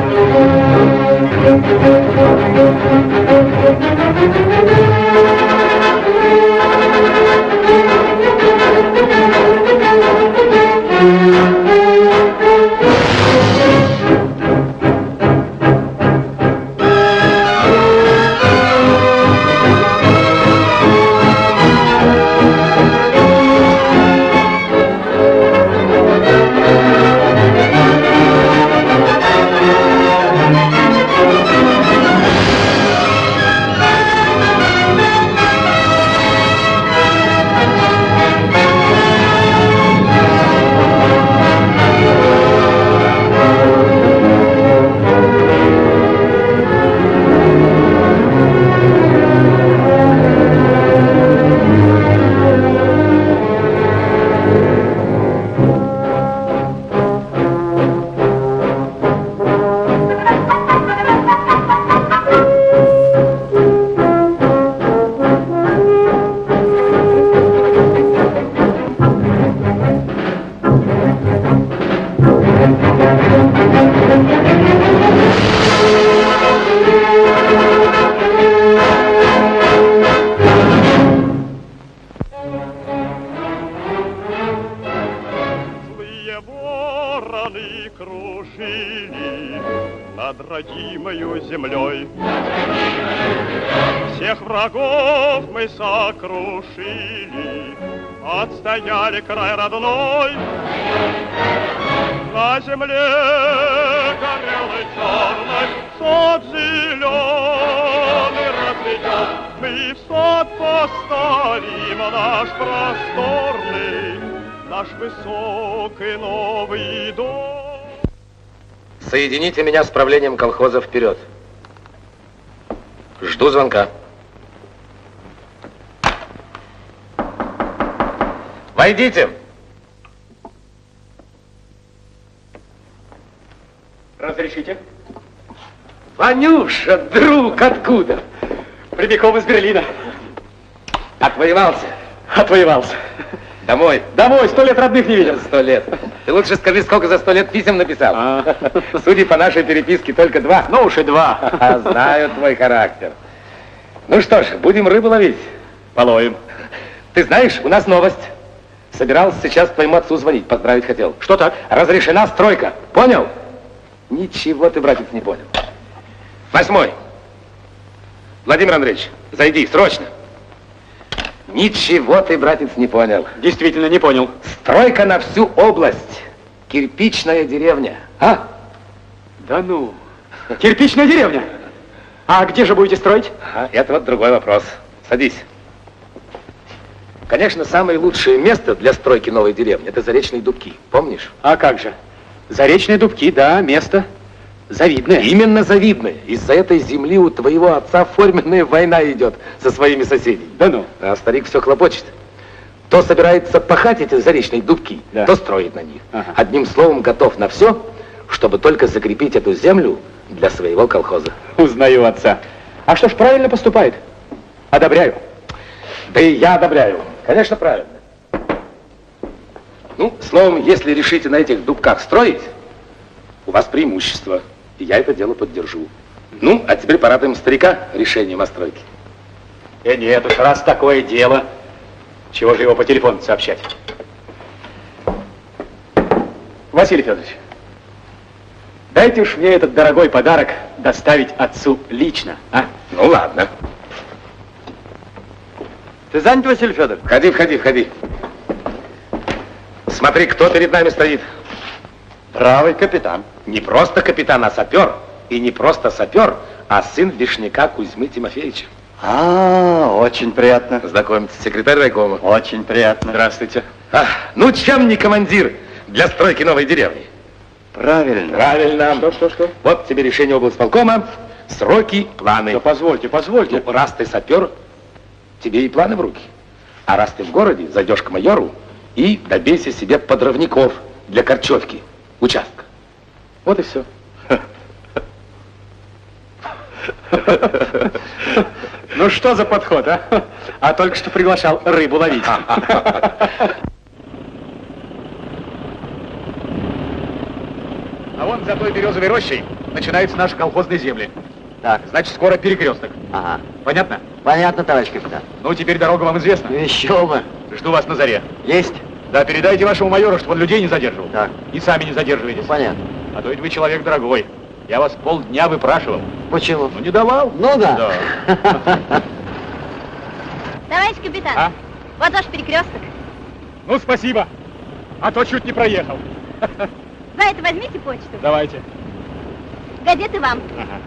Thank you. Соедините меня с правлением колхоза вперед. Жду звонка. Войдите. Разрешите? Ванюша, друг, откуда? Прямиком из Берлина. Отвоевался. Отвоевался. Домой. Домой, сто лет родных не видел. Сто лет. Ты лучше скажи, сколько за сто лет писем написал. А. Судя по нашей переписке, только два. Ну уж и два. А знаю твой характер. Ну что ж, будем рыбу ловить. Половим. Ты знаешь, у нас новость. Собирался сейчас твоему отцу звонить, поздравить хотел. Что так? Разрешена стройка. Понял? Ничего ты, братец, не понял. Восьмой. Владимир Андреевич, зайди, срочно. Ничего ты, братец, не понял. Действительно не понял. Стройка на всю область. Кирпичная деревня. А? Да ну. Кирпичная деревня. А где же будете строить? А, это вот другой вопрос. Садись. Конечно, самое лучшее место для стройки новой деревни – это Заречные Дубки. Помнишь? А как же? Заречные дубки, да, место завидное. Именно завидное. Из-за этой земли у твоего отца форменная война идет со своими соседями. Да ну. А старик все хлопочет. То собирается пахать эти заречные дубки, Да. то строит на них. Ага. Одним словом, готов на все, чтобы только закрепить эту землю для своего колхоза. Узнаю отца. А что ж, правильно поступает. Одобряю. Да и я одобряю. Конечно, правильно. Ну, словом, если решите на этих дубках строить, у вас преимущество, и я это дело поддержу. Ну, а теперь порадуем старика решением о стройке. Э, нет уж, раз такое дело, чего же его по телефону сообщать? Василий Федорович, дайте уж мне этот дорогой подарок доставить отцу лично, а? Ну, ладно. Ты занят, Василий Федорович? Входи, входи, входи. Смотри, кто перед нами стоит. Правый капитан. Не просто капитан, а сапер. И не просто сапер, а сын Вишняка Кузьмы Тимофеевича. А, очень приятно. Знакомьтесь, секретарь райкома. Очень приятно. Здравствуйте. А, ну, чем не командир для стройки новой деревни? Правильно. Правильно. Что, что, что? Вот тебе решение облсполкома, сроки, планы. Да позвольте, позвольте. Ну, раз ты сапер, тебе и планы в руки. А раз ты в городе, зайдешь к майору и добейся себе подрывников для корчевки участка. Вот и все. Ну что за подход, а? А только что приглашал рыбу ловить. А вон за той березовой рощей начинаются наши колхозные земли. Так, Значит, скоро перекресток. ага. Понятно? Понятно, товарищ капитан. Ну, теперь дорога вам известна. Еще бы. Жду вас на заре. Есть? Да, передайте вашему майору, чтобы он людей не задерживал. Так. И сами не задерживайтесь. Понятно. А то ведь вы человек дорогой. Я вас полдня выпрашивал. Почему? Ну, не давал. Ну да. Да. Товарищ капитан, А? вот ваш перекресток. Ну, спасибо. А то чуть не проехал. За это возьмите почту. Давайте. Газеты вам. Ага.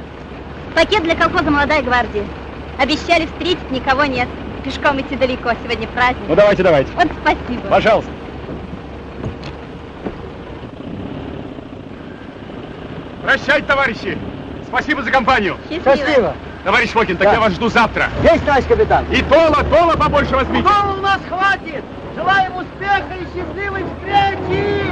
Пакет для колхоза «Молодая гвардия». Обещали встретить, никого нет. Пешком идти далеко, сегодня праздник. Ну, давайте, давайте. Вот спасибо. Пожалуйста. Прощайте, товарищи. Спасибо за компанию. Счастливо. Товарищ Фокин, так Да. я вас жду завтра. Есть, товарищ капитан. И тола, тола побольше возьмите. у нас хватит! Желаем успеха и счастливой встречи!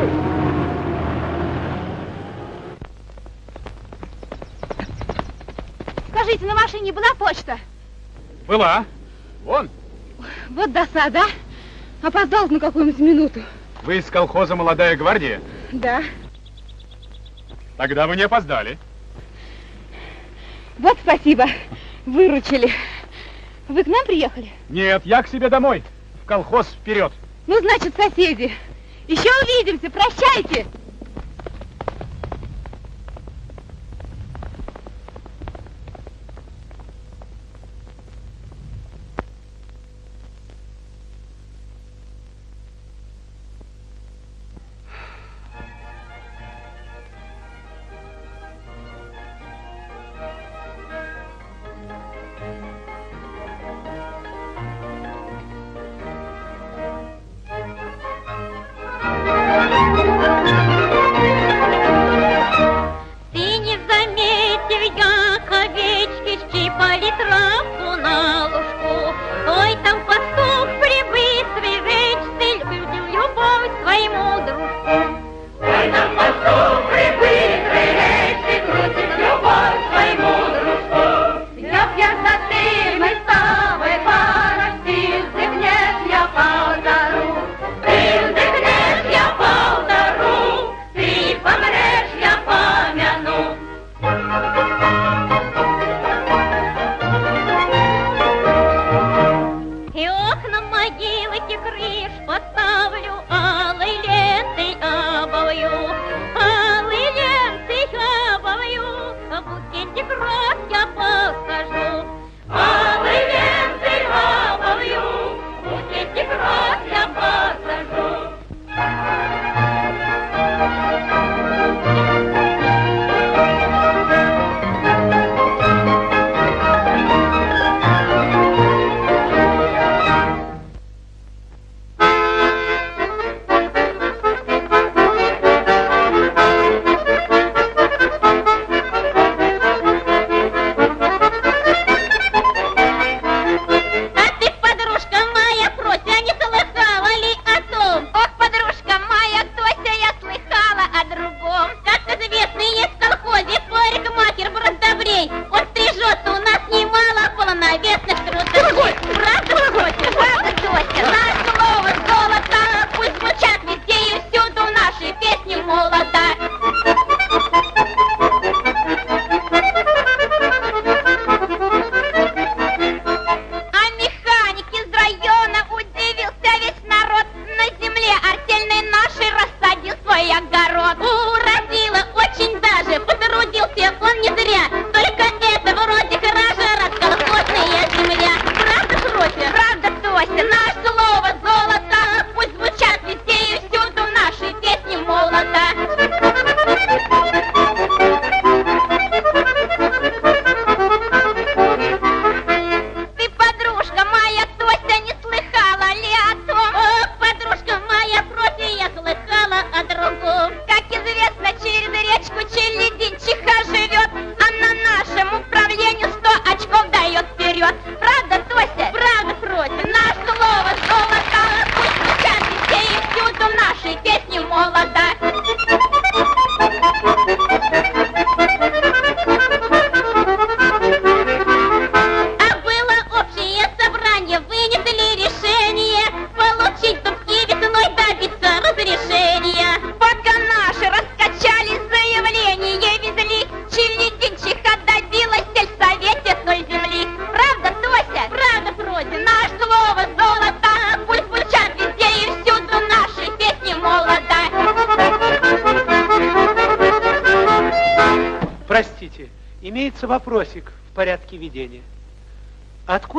Скажите, на машине была почта? Была. Вон. Вот досада. Опоздал на какую-нибудь минуту. Вы из колхоза «Молодая гвардия»? Да. Тогда вы не опоздали. Вот спасибо. Выручили. Вы к нам приехали? Нет, я к себе домой. В колхоз вперед. Ну, значит, соседи. Еще увидимся. Прощайте. Травку на лужку. Ой, там пастух прибыстрый речный любил любовь своему дружку. Ой, там пастух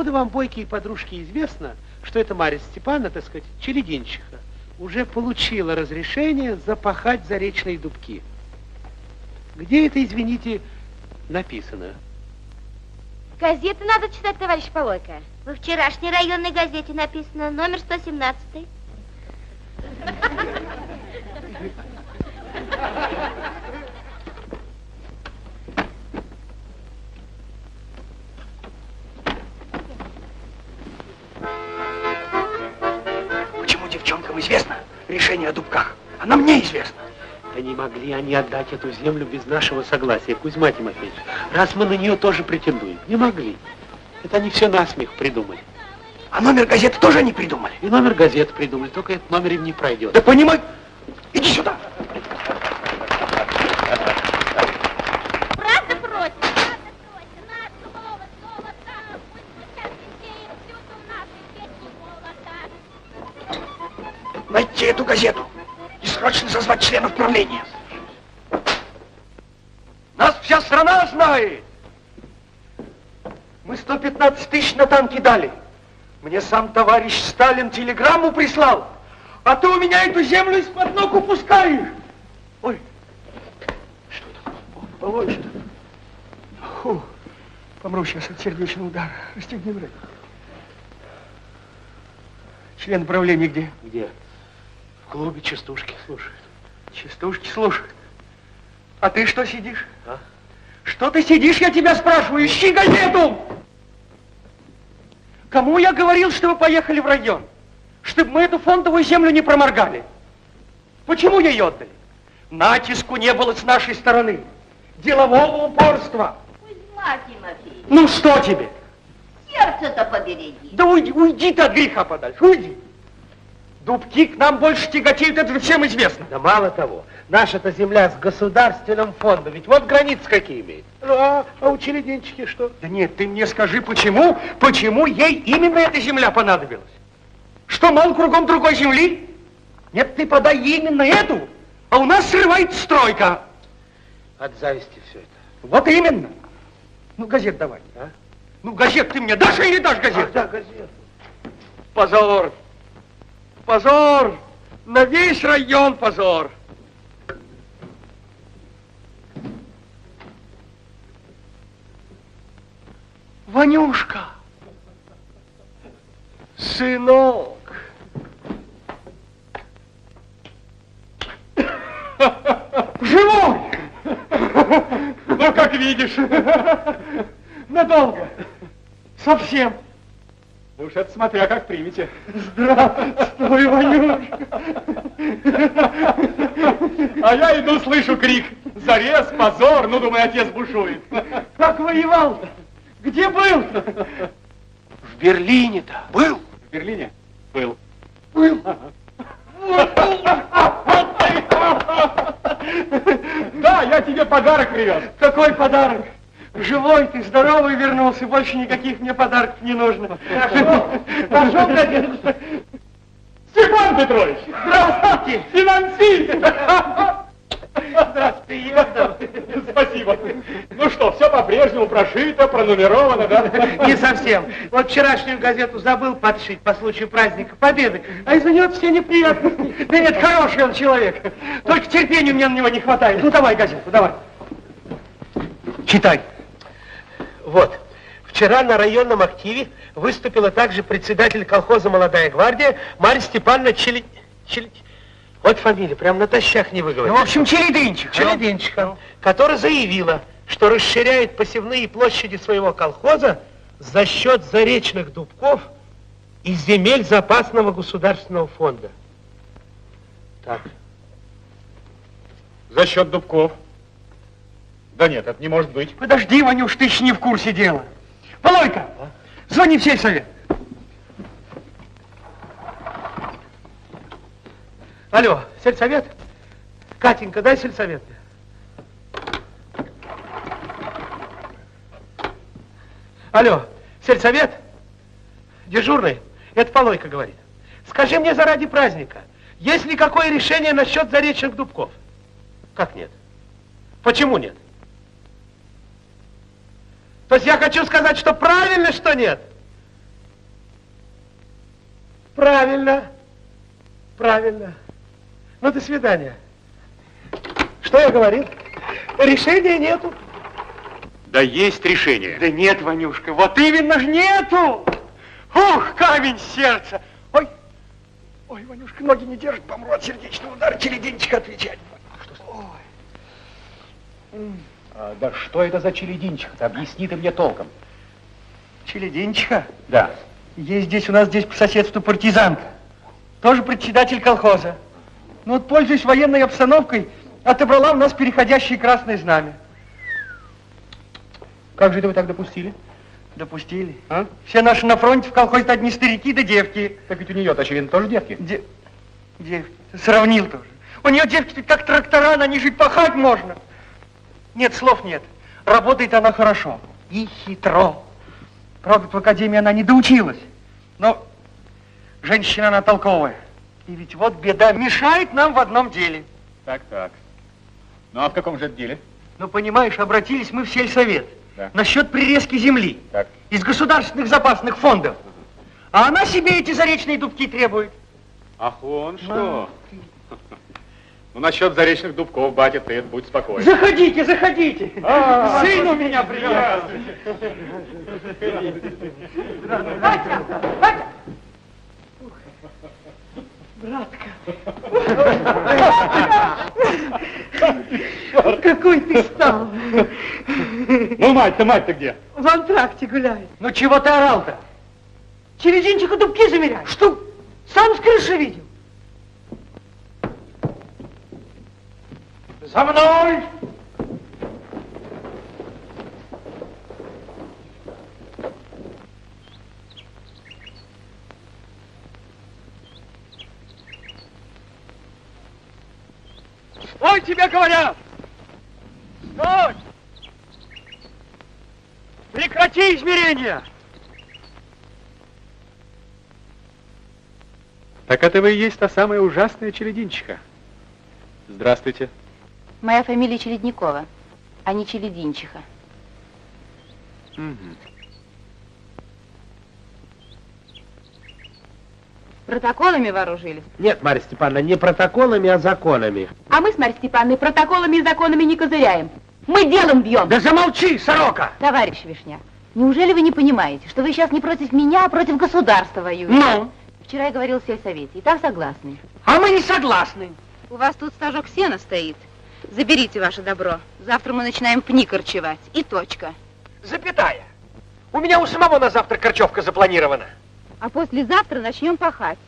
Откуда вам, бойкие подружки, известно, что эта Марья Степановна, так сказать, челединчиха, уже получила разрешение запахать заречные дубки? Где это, извините, написано? Газеты надо читать, товарищ Полойка. Во вчерашней районной газете написано, номер 117. Отдать эту землю без нашего согласия, Кузьма Тимофеевич. Раз мы на нее тоже претендуем. Не могли. Это они все насмех придумали. А номер газеты тоже не придумали. И номер газеты придумали, только этот номер им не пройдет. Да понимай. Мы 115 тысяч на танки дали. Мне сам товарищ Сталин телеграмму прислал. А ты у меня эту землю из-под ног упускаешь. Ой, что такое? Полой, что? Фу, помру сейчас от сердечного удара. Расстегни брать. Член правления где? Где? В клубе частушки слушают. Частушки слушают. А ты что сидишь? А? Что ты сидишь, я тебя спрашиваю? Ищи газету! Кому я говорил, что вы поехали в район? Чтобы мы эту фондовую землю не проморгали. Почему ее отдали? Натиску не было с нашей стороны. Делового упорства. Кузьма Тимофеевич, Ну что тебе? сердце-то побереги. Да уйди, уйди ты от греха подальше, уйди. Дубки к нам больше тяготеют, это же всем известно. Да мало того, наша-то земля с государственным фондом, ведь вот границы какие имеет. Ну, а, а у челединчики что? Да нет, ты мне скажи, почему, почему ей именно эта земля понадобилась? Что, мол, кругом другой земли? Нет, ты подай ей именно эту, а у нас срывается стройка. От зависти все это. Вот именно. Ну, газет давай. А? Ну, газет ты мне дашь или не дашь газет? Ах, да, газету. Позор. Позор. На весь район позор. Ванюшка. Сынок. Живой! Ну, как видишь. Надолго. Совсем. Уж это смотря как примете. Здравствуй, Ванюшка. А я иду, слышу крик. Зарез, позор, ну, думаю, отец бушует. Как воевал? Где был? В Берлине-то. Был? В Берлине? Был. Был. Да, я тебе подарок привез. Какой подарок? Живой ты, здоровый вернулся, больше никаких мне подарков не нужно. Пошел, конечно. Степан Петрович! Здравствуйте. Финансист! Здравствуйте, Егор. Спасибо. Ну что, все по-прежнему прошито, пронумеровано, да? Не совсем. Вот вчерашнюю газету забыл подшить по случаю праздника Победы, а из-за нее все неприятности. Да нет, хороший он человек. Только терпения мне на него не хватает. Ну, давай газету, давай. Читай. Вот. Вчера на районном активе выступила также председатель колхоза «Молодая гвардия» Марья Степановна Чели... Чели... Вот фамилия, прям натощак не Ну, выговорить. в общем, Челединчик. Челединчика, которая заявила, что расширяет посевные площади своего колхоза за счет заречных дубков и земель запасного государственного фонда. Так, За счет дубков. Да нет, это не может быть. Подожди, Ванюш, ты еще не в курсе дела. Полойка, звони в сельсовет. Алло, сельсовет? Катенька, дай сельсовет. Алло, сельсовет? Дежурный? Это Полойка говорит. Скажи мне заради праздника, есть ли какое решение насчет заречных дубков? Как нет? Почему нет? То есть я хочу сказать, что правильно, что нет? Правильно. Правильно. Ну, до свидания. Что я говорил? Решения нету. Да есть решение. Да нет, Ванюшка, вот именно ж нету! Ух, камень сердца! Ой, ой, Ванюшка, ноги не держит, помру от сердечного удара, челединчик отвечать. А, да что это за челединчик-то? Объясни ты мне толком. Челединчиха? Да. Есть здесь у нас здесь по соседству партизанка. Тоже председатель колхоза. Ну вот, пользуясь военной обстановкой, отобрала у нас переходящее красное знамя. Как же это вы так допустили? Допустили. А? Все наши на фронте в колхозе одни старики да девки. Так ведь у нее очевидно, тоже девки. Де... Девки. Сравнил тоже. У нее девки как трактора, на них жить пахать можно. Нет, слов нет. Работает она хорошо. И хитро. Правда, в академии она не доучилась. Но женщина она толковая. И ведь вот беда мешает нам в одном деле. Так, так. Ну а в каком же это деле? Ну, понимаешь, обратились мы в сельсовет. Да. Насчет прирезки земли. Так. Из государственных запасных фондов. А она себе эти заречные дубки требует. Ах, он что? Ну, насчет заречных дубков, батя, ты будь спокоен. Заходите, заходите. А, Сын у меня приехал. Батя, батя. Братка. Какой ты стал. Ну, мать-то, мать-то где? В антракте гуляет. Ну, чего ты орал-то? Черединчику дубки замеряй. Что? Сам с крыши видел. За мной! Стой, тебе говорят! Стой! Прекрати измерения! Так это вы и есть та самая ужасная челединчиха. Здравствуйте. Моя фамилия Челедникова, а не Челединчиха. Мгм. Протоколами вооружились? Нет, Марья Степановна, не протоколами, а законами. А мы с Марьей Степановной протоколами и законами не козыряем. Мы делом бьем. Да замолчи, сорока! Товарищ Вишня, неужели вы не понимаете, что вы сейчас не против меня, а против государства воюете? Ну? Вчера я говорил в сельсовете, и там согласны. А мы не согласны. У вас тут стажок сена стоит. Заберите ваше добро. Завтра мы начинаем пни корчевать. И точка. Запятая. У меня у самого на завтра корчевка запланирована. А послезавтра начнем пахать.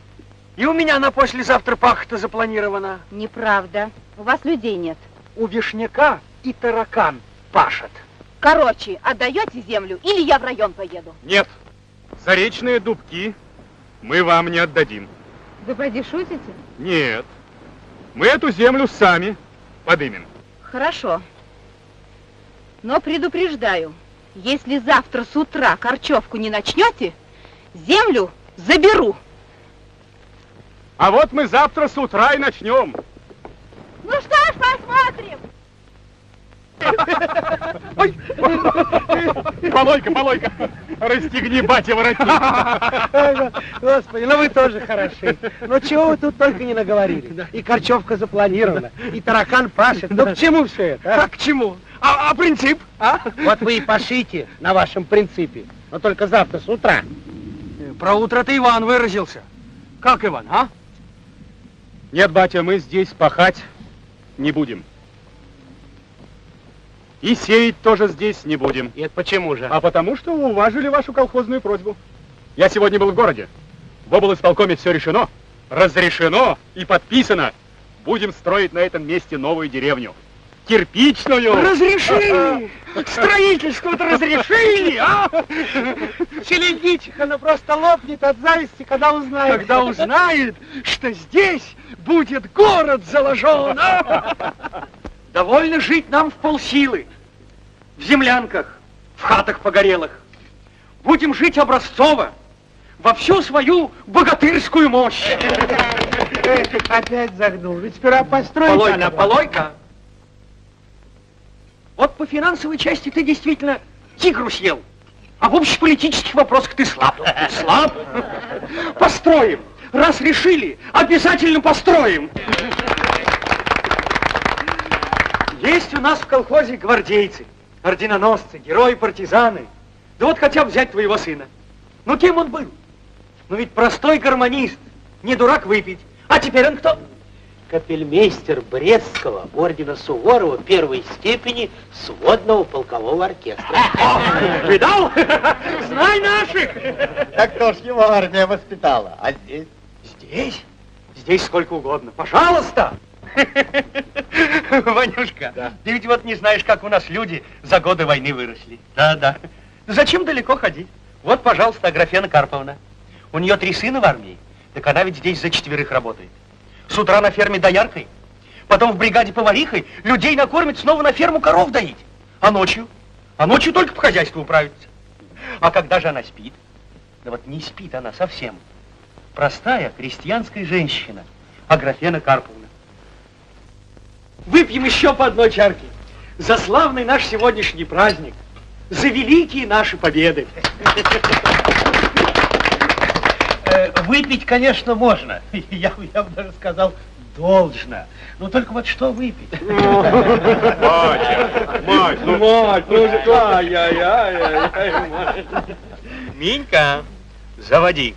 И у меня на послезавтра пахота запланирована. Неправда. У вас людей нет. У вишняка и таракан пашет. Короче, отдаете землю, или я в район поеду. Нет, заречные дубки мы вам не отдадим. Вы поди шутите? Нет, мы эту землю сами подымем. Хорошо. Но предупреждаю, если завтра с утра корчевку не начнете, землю заберу. А вот мы завтра с утра и начнем. Ну что ж, посмотрим. Полойка, полойка, расстегни, батя, воротник. Господи, ну вы тоже хороши. Ну чего вы тут только не наговорили? И корчевка запланирована, и таракан пашет. Ну к чему все это? а? Как к чему? А, а принцип? А? Вот вы и пашите на вашем принципе. Но только завтра с утра. Про утро ты Иван выразился. Как Иван, а? Нет, батя, мы здесь пахать не будем. И сеять тоже здесь не будем. Это почему же? А потому что уважили вашу колхозную просьбу. Я сегодня был в городе. В облсполкоме все решено, разрешено и подписано. Будем строить на этом месте новую деревню. Кирпичную. Разрешили! Строительство-то разрешили, а? Челедичиха, она просто лопнет от зависти, когда узнает. Когда узнает, что здесь будет город заложен, а? Довольно жить нам в полсилы. В землянках, в хатах погорелых. Будем жить образцово, во всю свою богатырскую мощь. Опять загнул. Ведь сперва построить Полойка, надо. полойка. Вот по финансовой части ты действительно тигру съел. А в общеполитических вопросах ты слаб. Слаб? Построим. Раз решили, обязательно построим. Есть у нас в колхозе гвардейцы, орденоносцы, герои, партизаны. Да вот хотя бы взять твоего сына. Ну, кем он был? Ну, ведь простой гармонист, не дурак выпить. А теперь он кто? Капельмейстер Брестского ордена Суворова первой степени сводного полкового оркестра. Видал? Знай наших! Так кто ж его армия воспитала? А здесь? Здесь? Здесь сколько угодно. Пожалуйста! Ванюшка, Да. ты ведь вот не знаешь, как у нас люди за годы войны выросли. Да, да. Зачем далеко ходить? Вот, пожалуйста, Аграфена Карповна. У нее три сына в армии. Так она ведь здесь за четверых работает. С утра на ферме дояркой, потом в бригаде поварихой, людей накормит, снова на ферму коров доить. А ночью? А ночью только по хозяйству управится. А когда же она спит? Да вот не спит она совсем. Простая крестьянская женщина, Аграфена Карповна. Выпьем еще по одной чарке. За славный наш сегодняшний праздник. За великие наши победы. Э, Выпить, конечно, можно. Я, бы- я бы даже сказал, должно. Но только вот что выпить? Батя, мать, ну... Мать, ну же, ай-яй-яй, мать. Минька, заводи.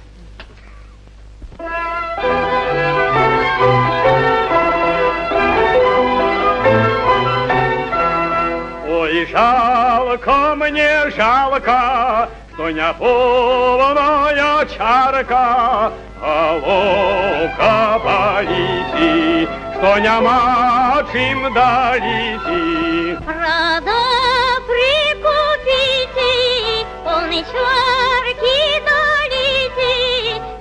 Ой, жалко мне, жалко, что не полная чарка, головка болите, что не мачим дарите. Рада прикупите, полной чарки и родич бедненько.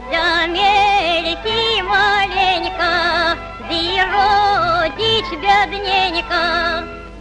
Замельки маленько, да и родич бедненько.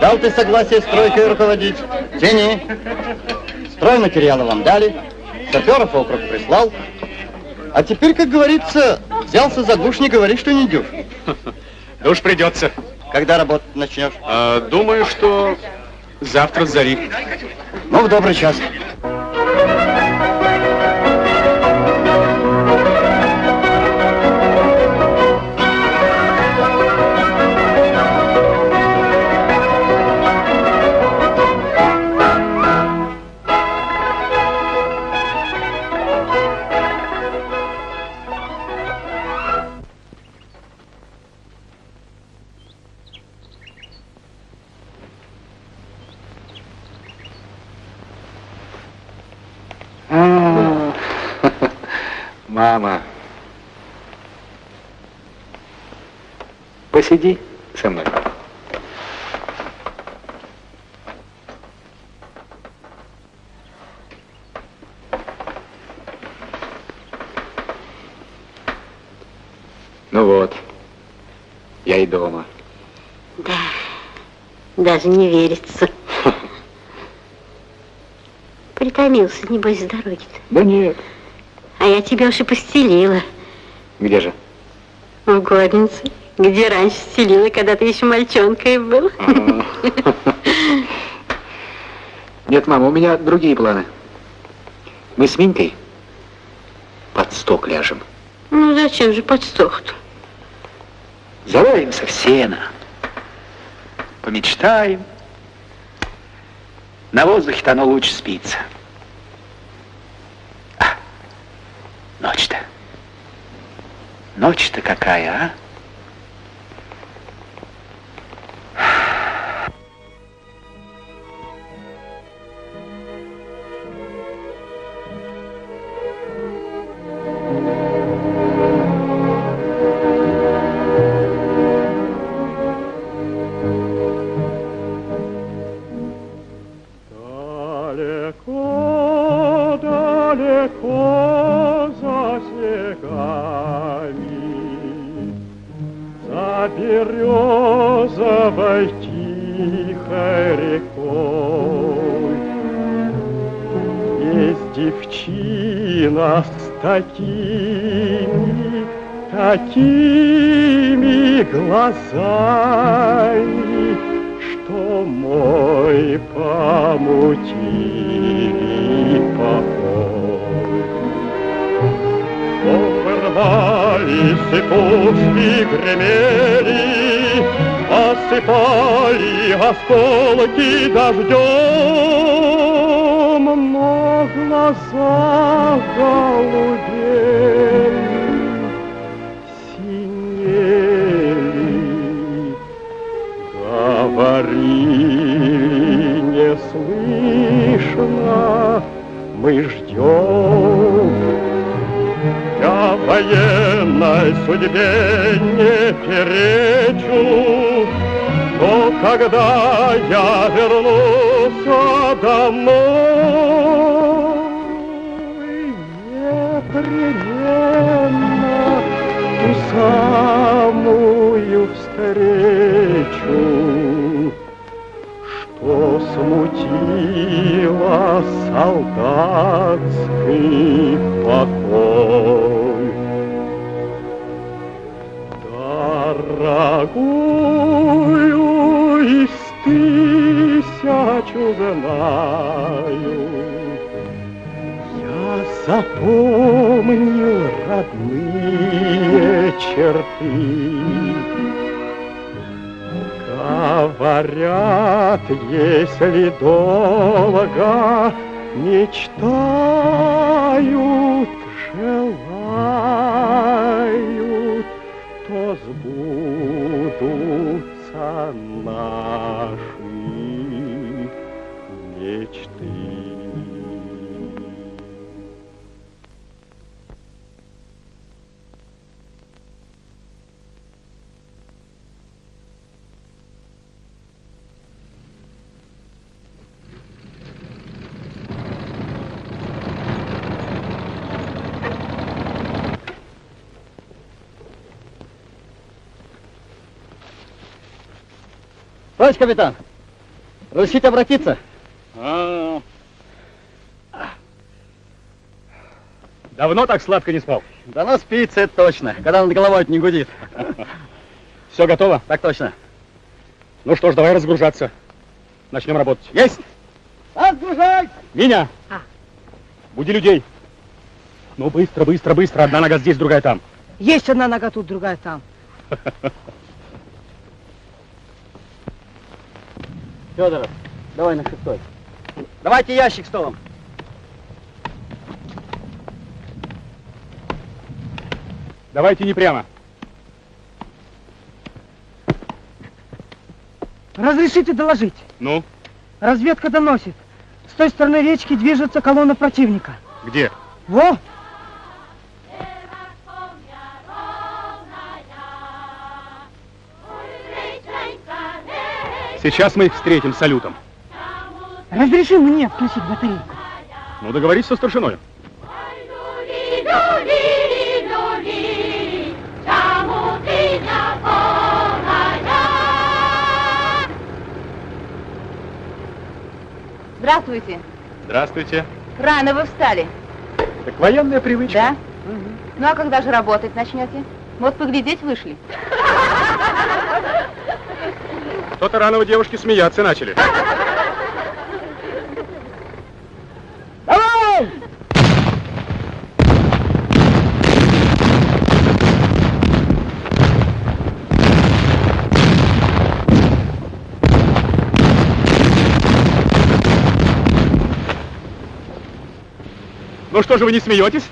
дал ты согласие стройкой руководить. Тяни. Стройматериалы вам дали, саперов округ прислал. А теперь, как говорится, взялся за гуш, не говори, что не дюж. Да уж придется. Когда работать начнешь? А, думаю, что завтра зари. Ну, в добрый час. Посиди со мной. Ну вот, я и дома. Да, даже не верится. Притомился, небось, с дороги-то. Да нет. А я тебя уж и постелила Где же? в горнице, где раньше стелила, когда ты еще мальчонкой был. Нет, мама, у меня другие планы. Мы с Минькой под сток ляжем. Ну, зачем же под стол-то? Заваримся в сено. Помечтаем. На воздухе-то оно лучше спится. А, ночь-то. Ночь-то какая, а? Березовой тихой рекой. Есть девчина с такими, такими глазами, что мой помутили покой. Порвались и пушки гремели, Осыпали осколки дождем, Но глаза голубели, синели, Говорили не слышно, мы ждем. Я военной судьбе не перечу, но когда я вернусь домой, непременно ту самую встречу, что смутила солдатский покой. Дорогую из тысячу знаю, я запомнил родные черты. Говорят, если долго мечтают, Товарищ капитан, разрешите обратиться? А. Давно так сладко не спал? Да ну спится, это точно, когда над головой не гудит. Все готово? Так точно. Ну что ж, давай разгружаться. Начнем работать. Есть! Отгружай! Меня! Буди людей. Ну, быстро, быстро, быстро. Одна нога здесь, другая там. Есть одна нога тут, другая там. Федоров, давай на шестой. Давайте ящик столом. Давайте не прямо. Разрешите доложить. Ну, Разведка доносит. С той стороны речки движется колонна противника. где? Во! Сейчас мы их встретим салютом. Разреши мне включить батарейку. Ну, договорись со старшиной. Здравствуйте. Здравствуйте. Рано вы встали. Так военная привычка. Да? Ну а когда же работать начнете? Вот поглядеть вышли. Рано у девушки смеяться начали. Давай! Ну что же вы не смеетесь?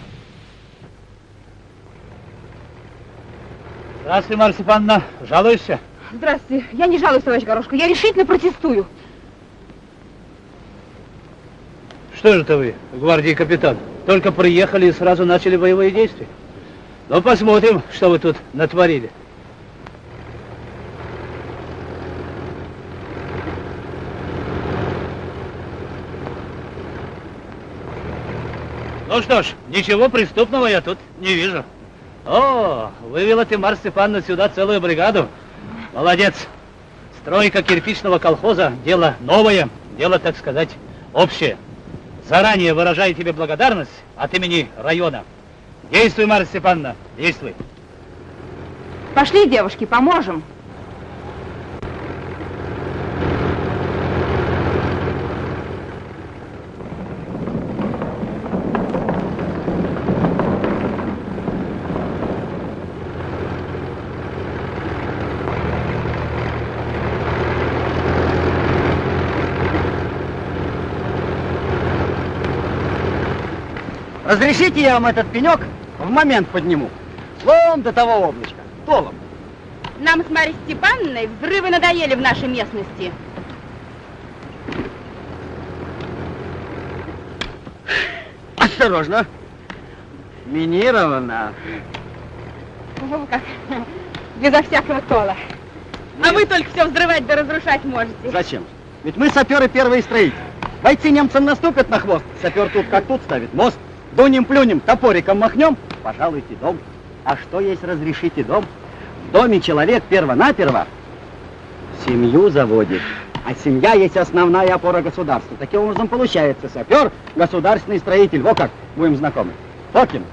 Здравствуй, Марья Степановна. Жалуешься? Здравствуйте. Я не жалуюсь, товарищ Горошко. Я решительно протестую. Что же это вы, гвардии капитан? Только приехали и сразу начали боевые действия. Ну, посмотрим, что вы тут натворили. Ну что ж, ничего преступного я тут не вижу. О, вывела ты, Марс Степановна, сюда целую бригаду. Молодец. Стройка кирпичного колхоза – дело новое, дело, так сказать, общее. Заранее выражаю тебе благодарность от имени района. Действуй, Марья Степановна, действуй. Пошли, девушки, поможем. Разрешите я вам этот пенек в момент подниму. Вон до того облачка, толом. Нам с Марьей Степановной взрывы надоели в нашей местности. Осторожно. Минировано. О, как. Безо всякого тола. А вы только все взрывать да разрушать можете. Зачем? Ведь мы саперы первые строители. Бойцы немцам наступят на хвост. Сапер тут как тут ставит мост. Дунем-плюнем, топориком махнем, пожалуйте дом. А что есть разрешите дом? В доме человек перво-наперво семью заводит. А семья есть основная опора государства. Таким образом получается сапер, государственный строитель. Во как, будем знакомы. Фокин.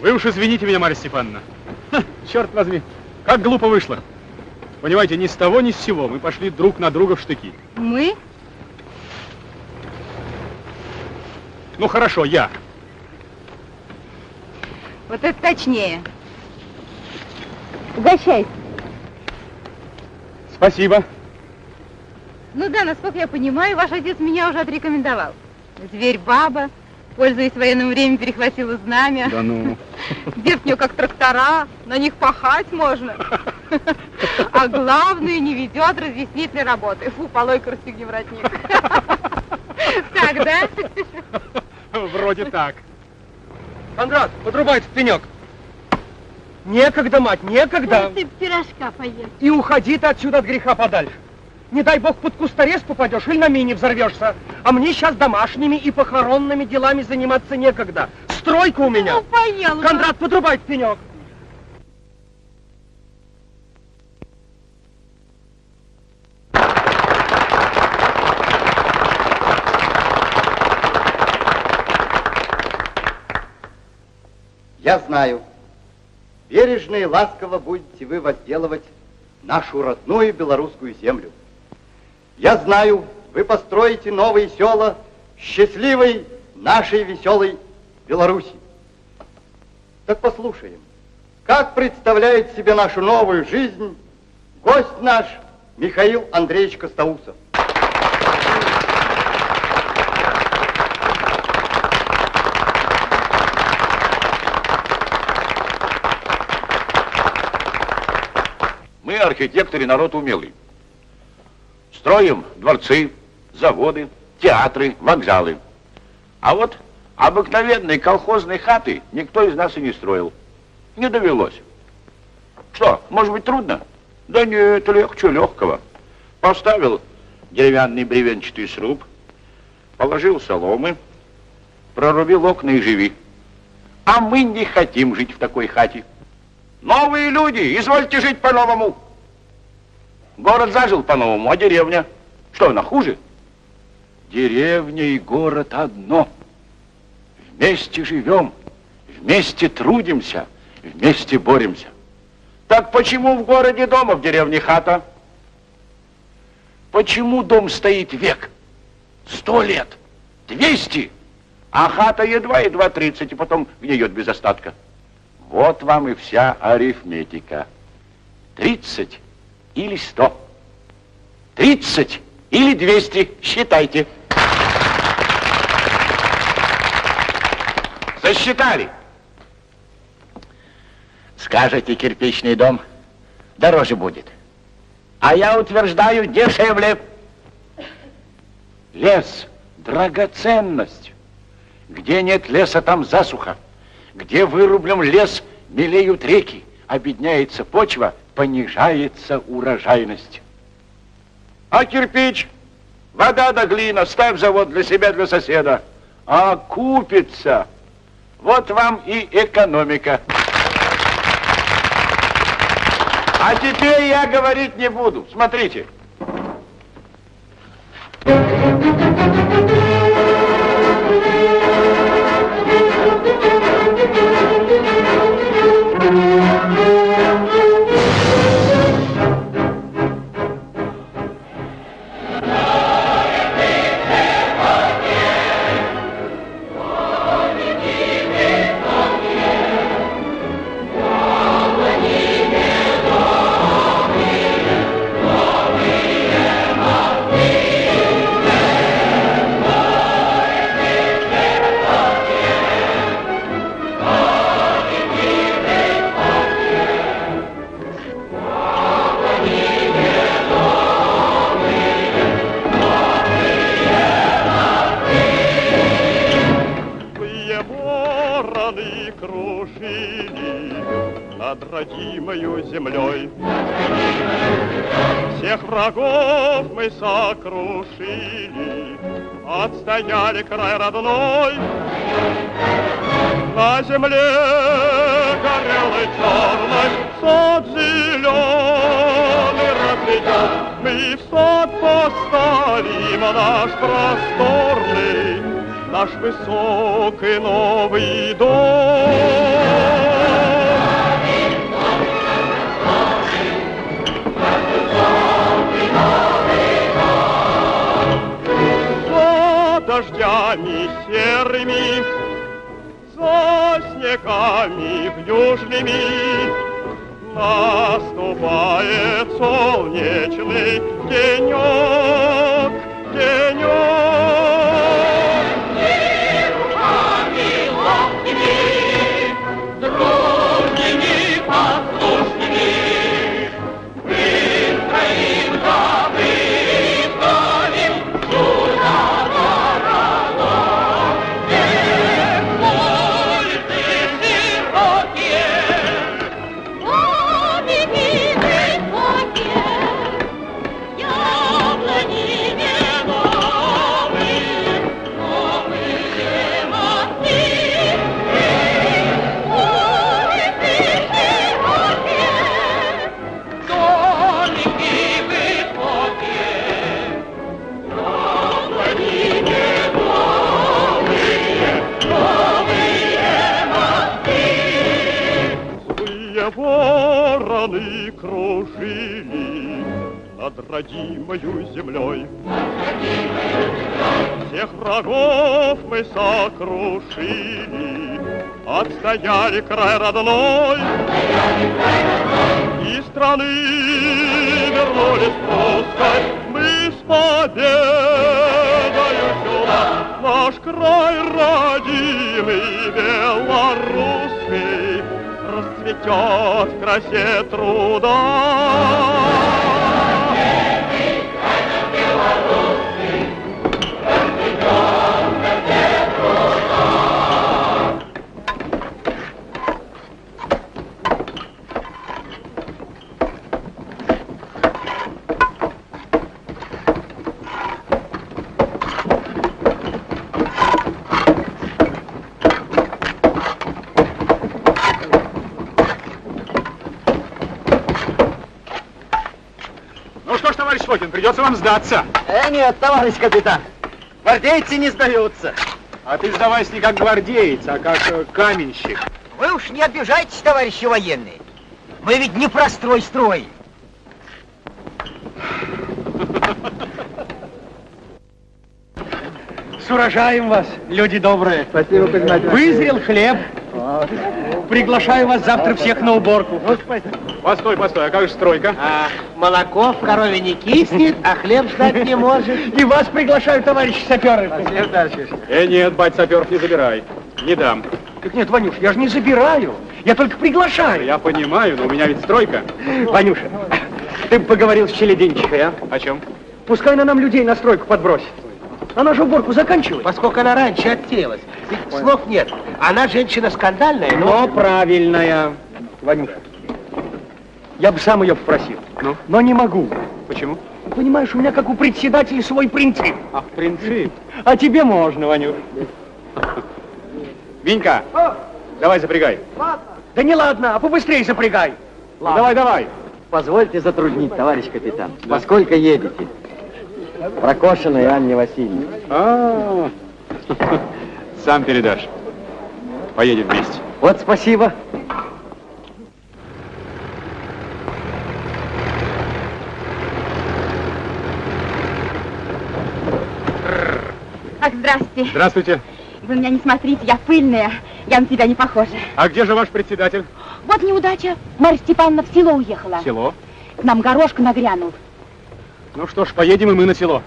Вы уж извините меня, Марья Степановна. Ха, черт возьми, как глупо вышло. Понимаете, ни с того, ни с сего мы пошли друг на друга в штыки. Мы? Ну хорошо, я. Вот это точнее. Угощайся. Спасибо. Ну да, насколько я понимаю, ваш отец меня уже отрекомендовал. Зверь-баба, пользуясь военным временем, перехватила знамя. Да ну. Дед у нее как трактора, на них пахать можно. А главное, не ведет разъяснительной работы. Фу, полой-ка расстегни воротник. Так, да? Вроде так. Кондрат, подрубай этот пенек. Некогда, мать, некогда. Ты пирожка поешь. И уходи ты отсюда от греха подальше. Не дай бог под кусторез попадешь или на мине взорвешься. А мне сейчас домашними и похоронными делами заниматься некогда. Стройка у меня. Ну, поел. Кондрат, подрубай пенек. Я знаю, бережно и ласково будете вы возделывать нашу родную белорусскую землю. Я знаю, вы построите новые села счастливой нашей веселой Беларуси. Так послушаем, как представляет себе нашу новую жизнь гость наш Михаил Андреевич Костоусов. Мы, архитекторы, народ умелый. Строим дворцы, заводы, театры, вокзалы. А вот обыкновенные колхозные хаты никто из нас и не строил. Не довелось. Что, может быть трудно? Да нет, легче легкого. Поставил деревянный бревенчатый сруб, положил соломы, прорубил окна и живи. А мы не хотим жить в такой хате. Новые люди, извольте жить по-новому. Город зажил по-новому, а деревня? Что, она хуже? Деревня и город одно. Вместе живем, вместе трудимся, вместе боремся. Так почему в городе дом, а в деревне хата? Почему дом стоит век? Сто лет, двести, а хата едва-едва тридцать, и потом гниет без остатка. Вот вам и вся арифметика. Тридцать или сто. Тридцать или двести. Считайте. Засчитали. Скажете, кирпичный дом дороже будет. А я утверждаю, дешевле. Лес – драгоценность. Где нет леса, там засуха. Где вырублен лес, мелеют реки, обедняется почва, понижается урожайность. А кирпич Вода да глина, ставь завод для себя, для соседа. А купится. Вот вам и экономика. А теперь я говорить не буду. Смотрите. Злые землей. Всех врагов мы сокрушили, отстояли край родной. На земле горелый черный сад зеленый разведем. Мы в сад поставим наш просторный, наш высокий новый дом. Дождями серыми, за снегами южными наступает солнечный денек, денек. Родимою землей. Всех врагов мы сокрушили, отстояли край родной. И страны вернулись русской, мы с победою сюда. Наш край родимый, белорусский, расцветет в красе труда. Придется вам сдаться. Э, нет, товарищ капитан. Гвардейцы не сдаются. А ты сдавайся не как гвардеец, а как э, каменщик. Вы уж не обижайтесь, товарищи военные. Мы ведь не прострой строим. С урожаем вас, люди добрые. Спасибо, Кузьма Вызрел хлеб. Приглашаю вас завтра всех на уборку. Постой, постой, а как же стройка? А, молоко в корове не киснет, а хлеб ждать не может. И вас приглашаю, товарищи саперы. Э, нет, бать, саперов не забирай. Не дам. Так нет, Ванюш, я же не забираю. Я только приглашаю. Я понимаю, но у меня ведь стройка. Ванюша, ты бы поговорил с Челединчихой, а? О чем? Пускай она нам людей на стройку подбросит. Она же уборку заканчивает. Поскольку она раньше отсеялась. Ведь слов нет. Она женщина скандальная, Но правильная. Ванюша, я бы сам ее попросил. Ну? Но не могу. Почему? Понимаешь, у меня как у председателя свой принцип. Ах, принцип. А тебе можно, Ванюш. Винька, давай запрягай. Да не ладно, а побыстрее запрягай. Ну, давай, давай. Позвольте затруднить, товарищ капитан. Во сколько едете? Прокошенной Анне Васильевне. А, сам передашь. Поедем вместе. Вот спасибо. Ах, здрасте. Здравствуйте. Вы меня не смотрите, я пыльная. Я на тебя не похожа. А где же ваш председатель? Вот неудача. Марья Степановна в село уехала. Село. К нам горошка нагрянул. Ну что ж, поедем и мы на село.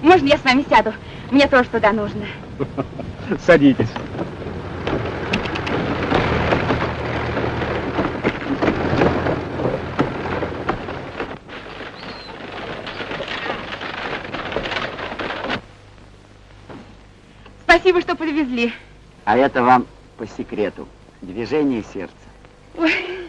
Можно я с вами сяду? Мне тоже туда нужно. Садитесь. Спасибо, что подвезли. А это вам по секрету. Движение сердца. Ой.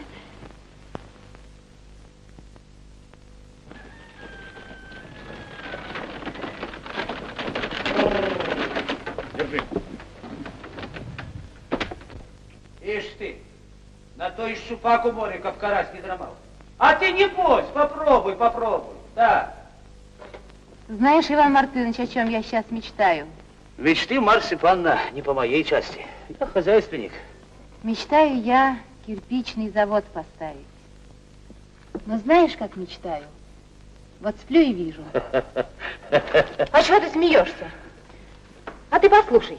Держи. Ишь ты, на то и щупак у моря, как карась не драмал. А ты не бойся, попробуй, попробуй. Да. Знаешь, Иван Мартынович, о чем я сейчас мечтаю? Мечты, Марья Степановна, не по моей части. Я хозяйственник. Мечтаю я кирпичный завод поставить. Но знаешь, как мечтаю? Вот сплю и вижу. А чего ты смеешься? А ты послушай.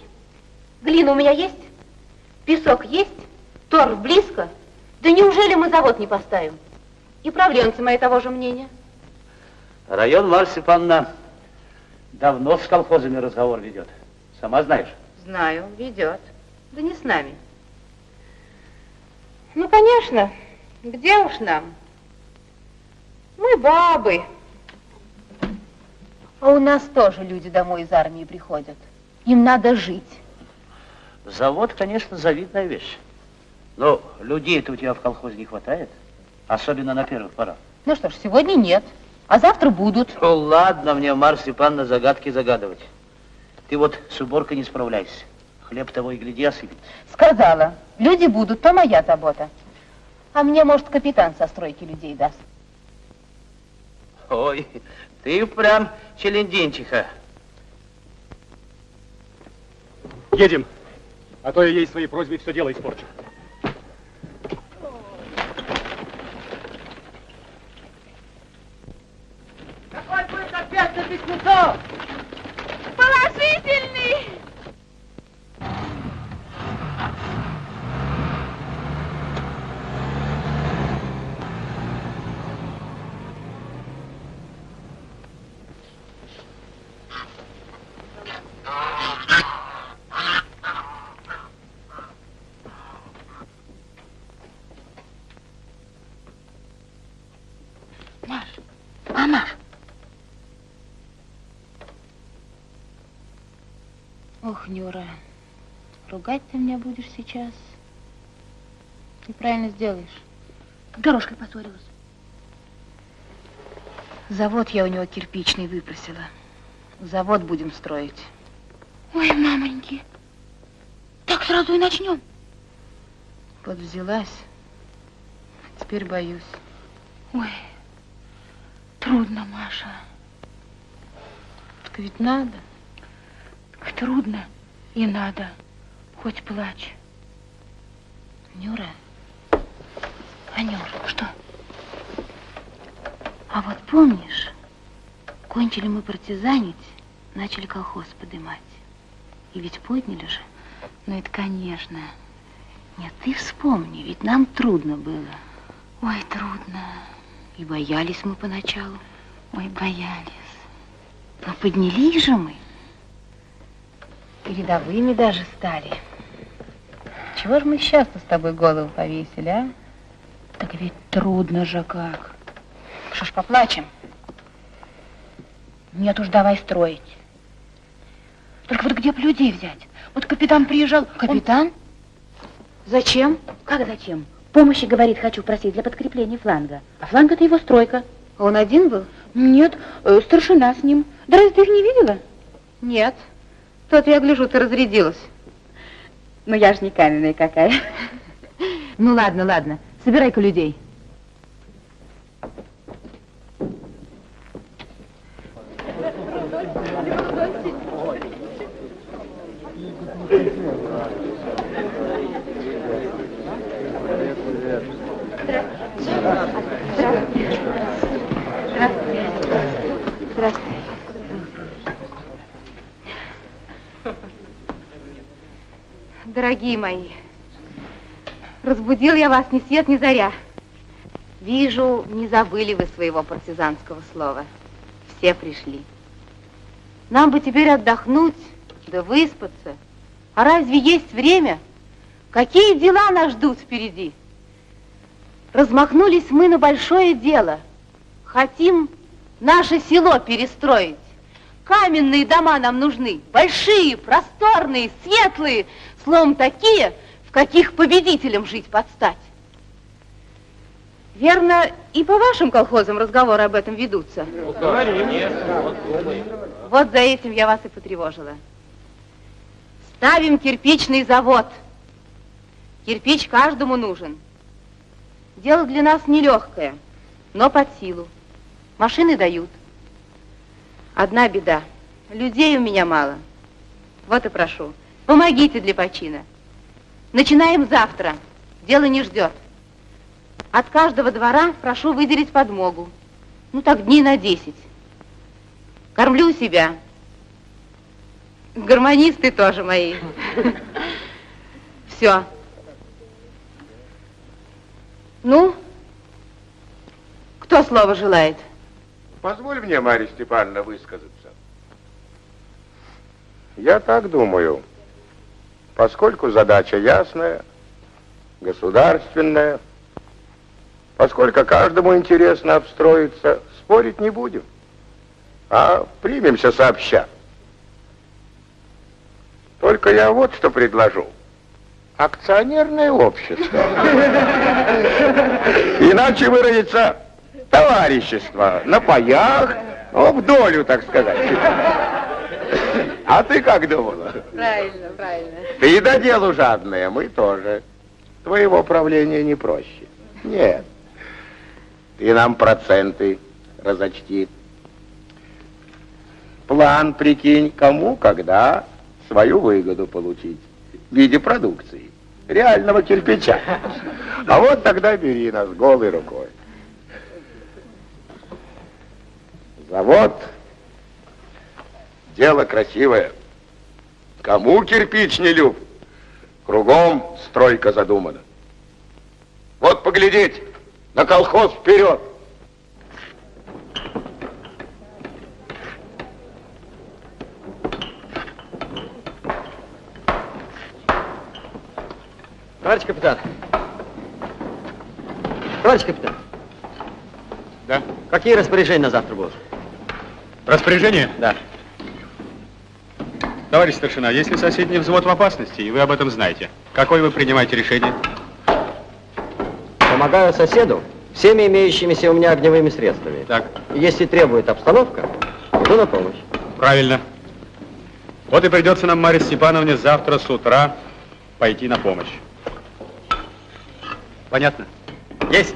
Глина у меня есть? Песок есть? Торф близко? Да неужели мы завод не поставим? И правленцы мои того же мнения. Район, Степановна, давно с колхозами разговор ведет. Сама знаешь. Знаю, ведет. Да не с нами. Ну, конечно, где уж нам? Мы бабы. А у нас тоже люди домой из армии приходят. Им надо жить. Завод, конечно, завидная вещь. Но людей-то у тебя в колхозе не хватает. Особенно на первых порах. Ну что ж, сегодня нет, а завтра будут. Ну, ладно мне, Марья Степановна, загадки загадывать. Ты вот с уборкой не справляйся. Хлеб того и гляди осыпет. Сказала, люди будут, то моя забота. А мне, может, капитан со стройки людей даст. Ой, ты прям челендинчиха. Едем. А то я ей своей просьбой все дело испорчу. Какой будет ответ на письмецо? Положительный! Маш, мама. Нюра, ругать ты меня будешь сейчас. Ты правильно сделаешь. С дорожкой поссорилась. Завод я у него кирпичный выпросила. Завод будем строить. Ой, мамоньки. Так сразу и начнем. Вот взялась, теперь боюсь. Ой, трудно, Маша. Так ведь надо. Так трудно и надо. Хоть плачь. Нюра, Анюр, что? а вот помнишь, кончили мы партизанить, начали колхоз подымать. И ведь подняли же. Ну это конечно. Нет, ты вспомни, ведь нам трудно было. Ой, трудно. И боялись мы поначалу. Ой, боялись. Но поднялись же мы. И рядовыми даже стали. Чего же мы сейчас-то с тобой голову повесили, а? Так ведь трудно же как. Что ж, поплачем? Нет уж, давай строить. Только вот где б людей взять? Вот капитан приезжал. Капитан? Зачем? Как зачем? Помощи, говорит, хочу просить для подкрепления фланга. А фланг это его стройка. Он один был? Нет, э, старшина с ним. Да разве ты их не видела? Нет. Тот, я гляжу, ты разрядилась. Ну, я ж не каменная какая. Ну, ладно, ладно. Собирай-ка людей. Дорогие мои, разбудил я вас ни свет, ни заря. Вижу, не забыли вы своего партизанского слова. Все пришли. Нам бы теперь отдохнуть, да выспаться. А разве есть время? Какие дела нас ждут впереди? Размахнулись мы на большое дело. Хотим наше село перестроить. Каменные дома нам нужны, большие, просторные, светлые, словом, такие, в каких победителям жить подстать. Верно, и по вашим колхозам разговоры об этом ведутся? Вот за этим я вас и потревожила. Ставим кирпичный завод. Кирпич каждому нужен. Дело для нас нелегкое, но под силу. Машины дают. Одна беда. Людей у меня мало. Вот и прошу. Помогите для почина. Начинаем завтра. Дело не ждет. От каждого двора прошу выделить подмогу. Ну так дней на десять. Кормлю себя. Гармонисты тоже мои. Все. Ну, кто слово желает? Позволь мне, Марья Степановна, высказаться. Я так думаю, поскольку задача ясная, государственная, поскольку каждому интересно обстроиться, спорить не будем, а примемся сообща. Только я вот что предложу. Акционерное общество. Иначе выразиться товарищество на паях, ну, в долю, так сказать. А ты как думала? Правильно, правильно. Ты до делу жадная, мы тоже. Твоего правления не проще. Нет. Ты нам проценты разочти. План, прикинь, кому, когда свою выгоду получить в виде продукции, реального кирпича. А вот тогда бери нас голой рукой. Завод. Дело красивое. Кому кирпич не люб? Кругом стройка задумана. Вот поглядеть, на колхоз вперед. Товарищ капитан. Товарищ капитан. Да? Какие распоряжения на завтра будут? Распоряжение? Да. Товарищ старшина, если соседний взвод в опасности, и вы об этом знаете, какое вы принимаете решение? Помогаю соседу всеми имеющимися у меня огневыми средствами. Так. Если требует обстановка, иду на помощь. Правильно. Вот и придется нам, Марье Степановне, завтра с утра пойти на помощь. Понятно? Есть.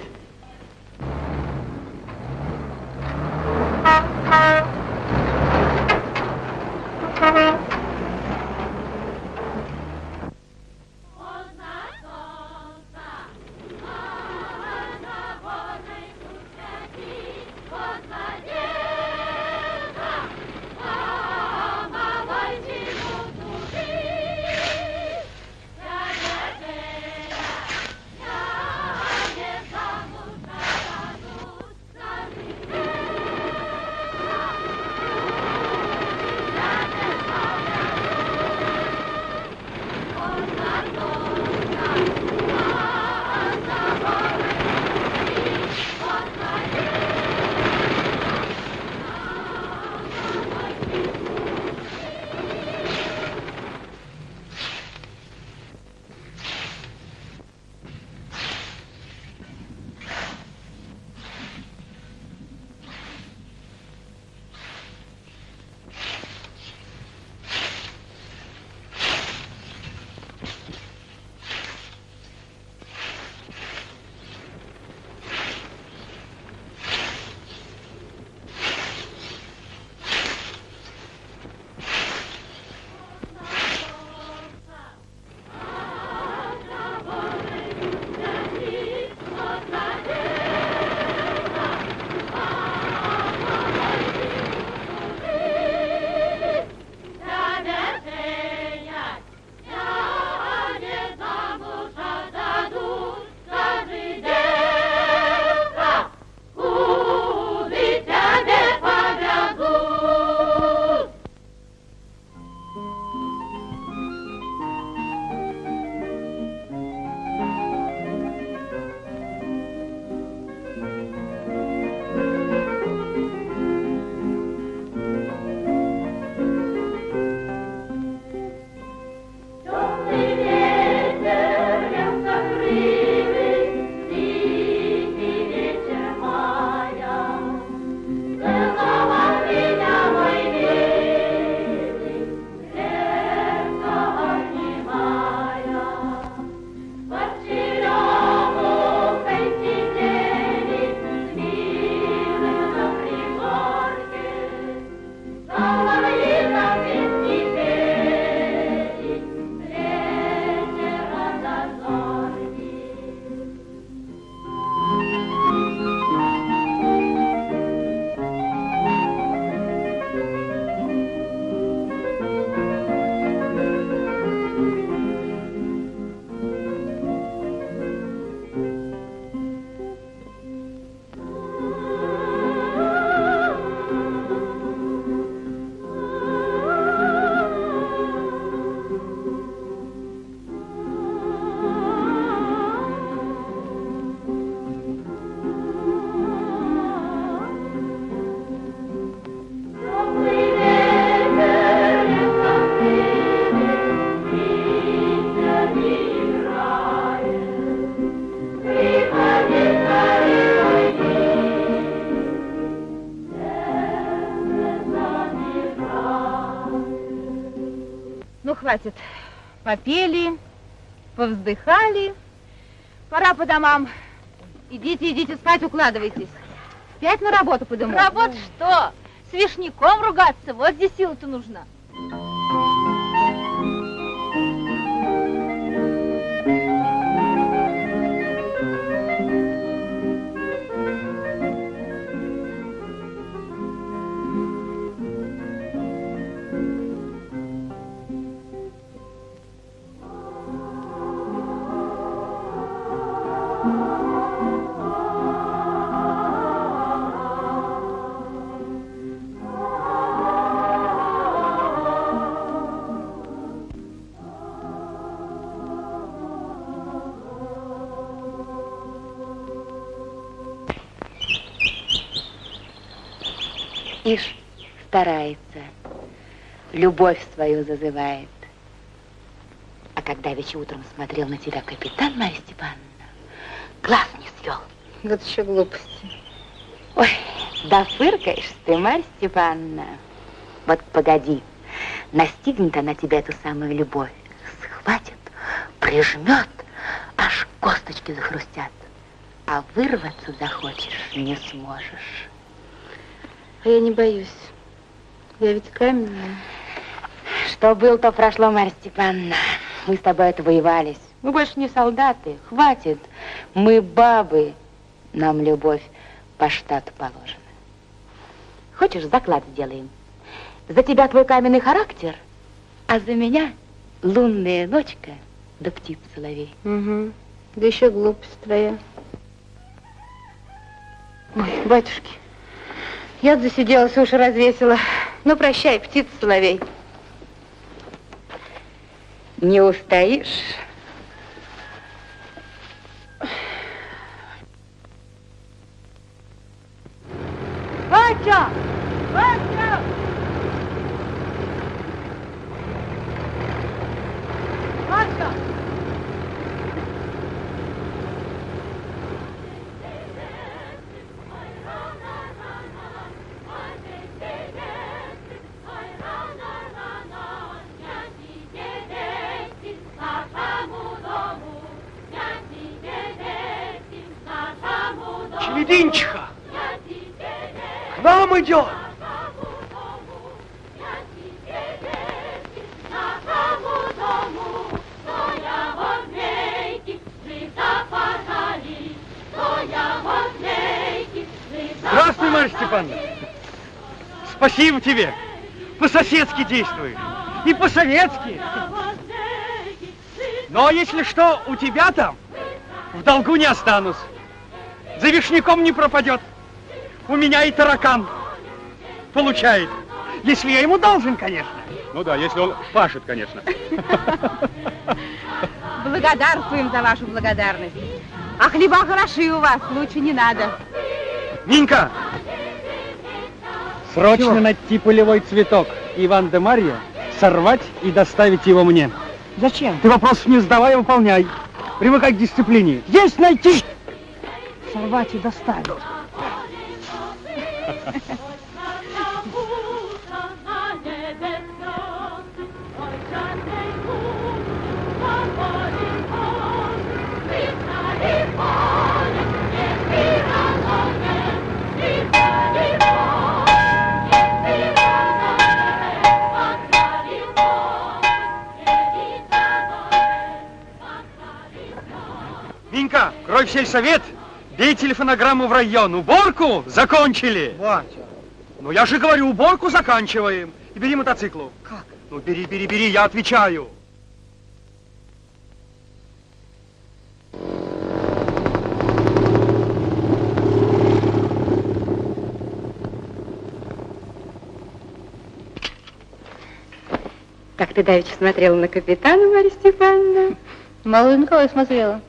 Попели, повздыхали. Пора по домам. Идите, идите спать, укладывайтесь. Опять на работу по дому. Работа что? С вишняком ругаться, вот здесь сила-то нужна. Ишь, старается, любовь свою зазывает. А когда вече утром смотрел на тебя капитан Марья Степановна, глаз не свел. Вот еще глупости. Ой, да фыркаешь ты, Марья Степановна. Вот погоди, настигнет она тебя, эту самую любовь, схватит, прижмет, аж косточки захрустят. А вырваться захочешь, не сможешь. А я не боюсь. Я ведь каменная. Что было, то прошло, Марья Степановна. Мы с тобой отвоевались. Мы больше не солдаты. Хватит. Мы бабы. Нам любовь по штату положена. Хочешь, заклад сделаем? За тебя твой каменный характер, а за меня лунная ночка да птиц соловей. Угу. Да еще глупость твоя. Ой, батюшки, я засиделась, уши развесила. Ну, прощай, птица соловей. Не устоишь? Батя! Батя! Батя! Челединчиха! К нам идет! Здравствуй, Марья Степановна. Спасибо тебе. По-соседски действуешь. И по-советски. Но если что, у тебя там в долгу не останусь. За вишняком не пропадет. У меня и таракан получает. Если я ему должен, конечно. Ну да, если он пашет, конечно. Благодарствуем за вашу благодарность. А хлеба хороши у вас, лучше не надо. Нинка! Срочно Чего? найти полевой цветок Иван де Марья, сорвать и доставить его мне. Зачем? Ты вопросов не задавай, а выполняй. Привыкай к дисциплине. Есть найти! Сорвать и доставить. Минка, крой в сельсовет, бей телефонограмму в район. Уборку закончили. Батя. Ну я же говорю, уборку заканчиваем. И бери мотоциклу. Как? Ну бери, бери, бери, я отвечаю. Как ты давеча смотрела на капитана, Марья Степановна? Мало на кого я смотрела.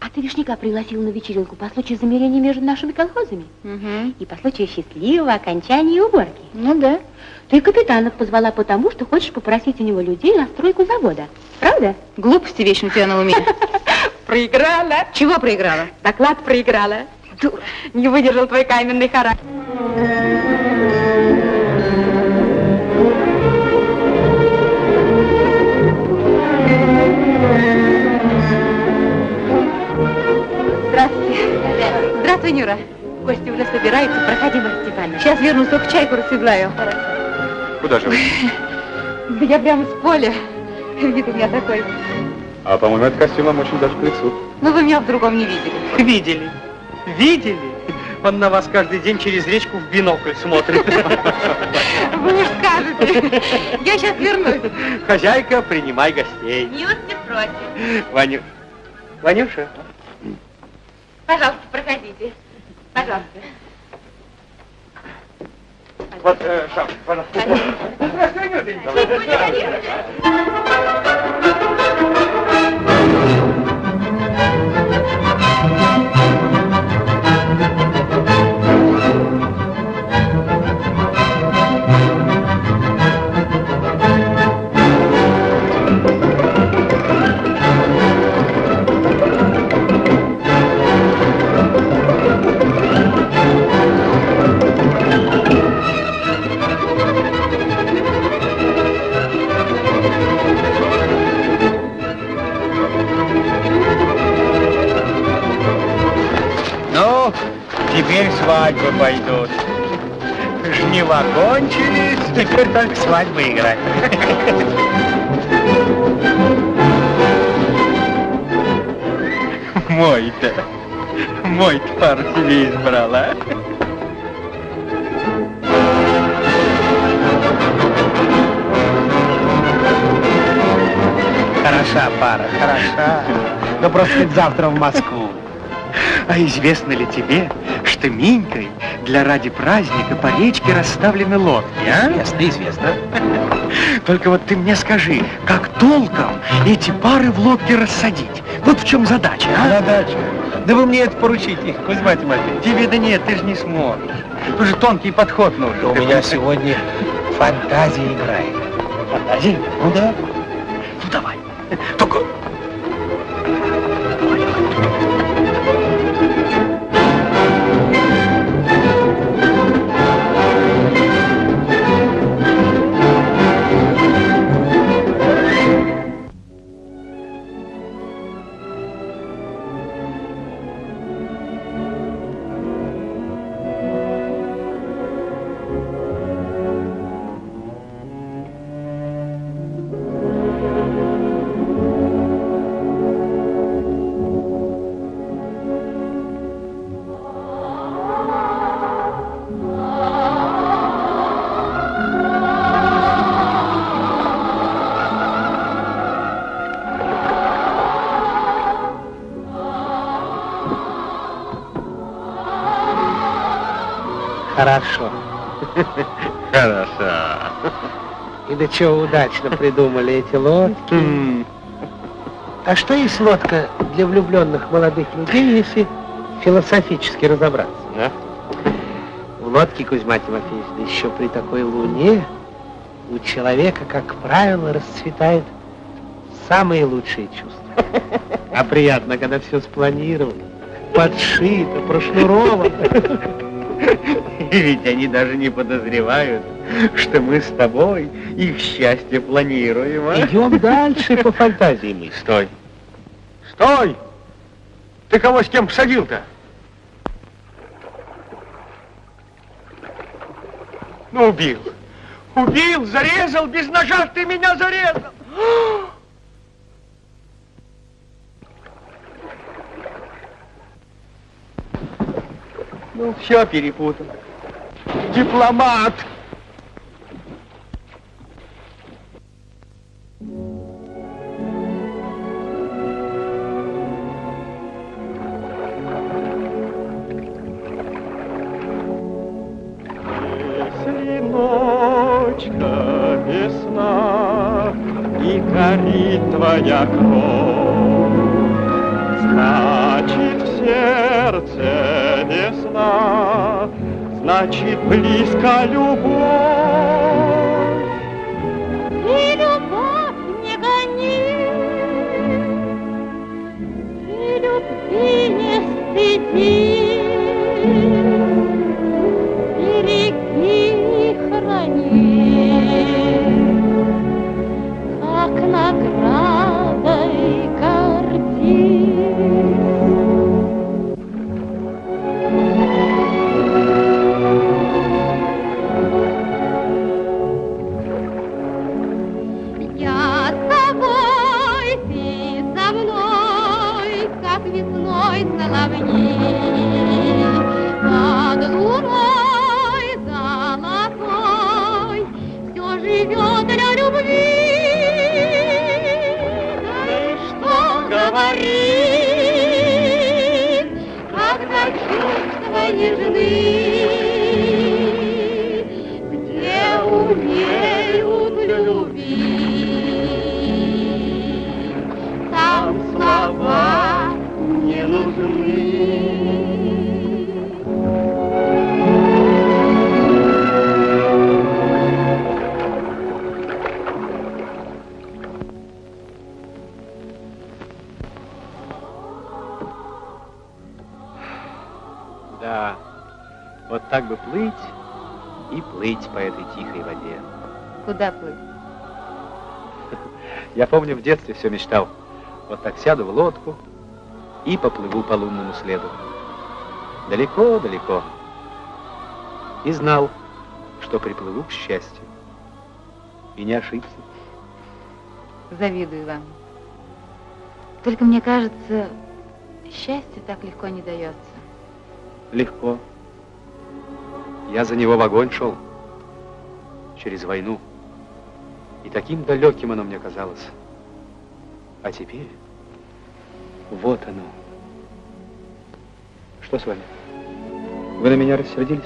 А ты вишняка пригласила на вечеринку по случаю замерения между нашими колхозами Угу. и по случаю счастливого окончания уборки. Ну да. Ты капитана позвала потому, что хочешь попросить у него людей на стройку завода. Правда? Глупости вечно у тебя на уме. Проиграла. Чего проиграла? Доклад проиграла. Дура. Не выдержал твой каменный характер. Сейчас вернусь, только чайку расседлаю. Куда же вы? Да я прямо с поля. Вид у меня такой. А, по-моему, этот костюм вам очень даже к лицу. Ну, вы меня в другом не видели. Видели. Видели? Он на вас каждый день через речку в бинокль смотрит. Вы уж скажете. Я сейчас вернусь. Хозяйка, принимай гостей. Ньюс не против. Ваню... Ванюша, Пожалуйста, проходите. Пожалуйста. Вот, э, сам, пожалуйста. Здравствуй, Анютенька. Ну, свадьбы пойдут. Жнива кончились, теперь только свадьбы играть. Мой-то, мой-то пару себе избрал, а? Хороша пара, хороша. Но просто завтра в Москву. А известно ли тебе, что Минькой для ради праздника по речке расставлены лодки, а? Известно, известно. Только вот ты мне скажи, как толком эти пары в лодке рассадить? Вот в чем задача, а? Задача? Да вы мне это поручите, Кузьма Тимофеевич. Тебе да нет, ты же не сможешь. Тут же тонкий подход нужен. У меня сегодня фантазия играет. Фантазия? Ну да. Ну давай. Только Хорошо. Хорошо. И до чего удачно придумали эти лодки. А что есть лодка для влюбленных молодых людей, если философически разобраться? Да? В лодке, Кузьма Тимофеевич, да еще при такой луне, у человека, как правило, расцветают самые лучшие чувства. А приятно, когда все спланировано, подшито, прошнуровано. И ведь они даже не подозревают, что мы с тобой их счастье планируем, а? Идем дальше по фантазии мы. Стой. Стой! Ты кого с кем посадил-то? Ну, убил. Убил, зарезал, без ножа ты меня зарезал. Ну, все перепутал. Дипломат. Значит близко любовь. И любовь не гони, и любви не стыди, так бы плыть и плыть по этой тихой воде. Куда плыть? Я помню, в детстве все мечтал. Вот так сяду в лодку и поплыву по лунному следу. Далеко-далеко. И знал, что приплыву к счастью. И не ошибся. Завидую вам. Только мне кажется, счастье так легко не дается. Легко. Я за него в огонь шел. Через войну. И таким далеким оно мне казалось. А теперь вот оно. Что с вами? Вы на меня рассердились?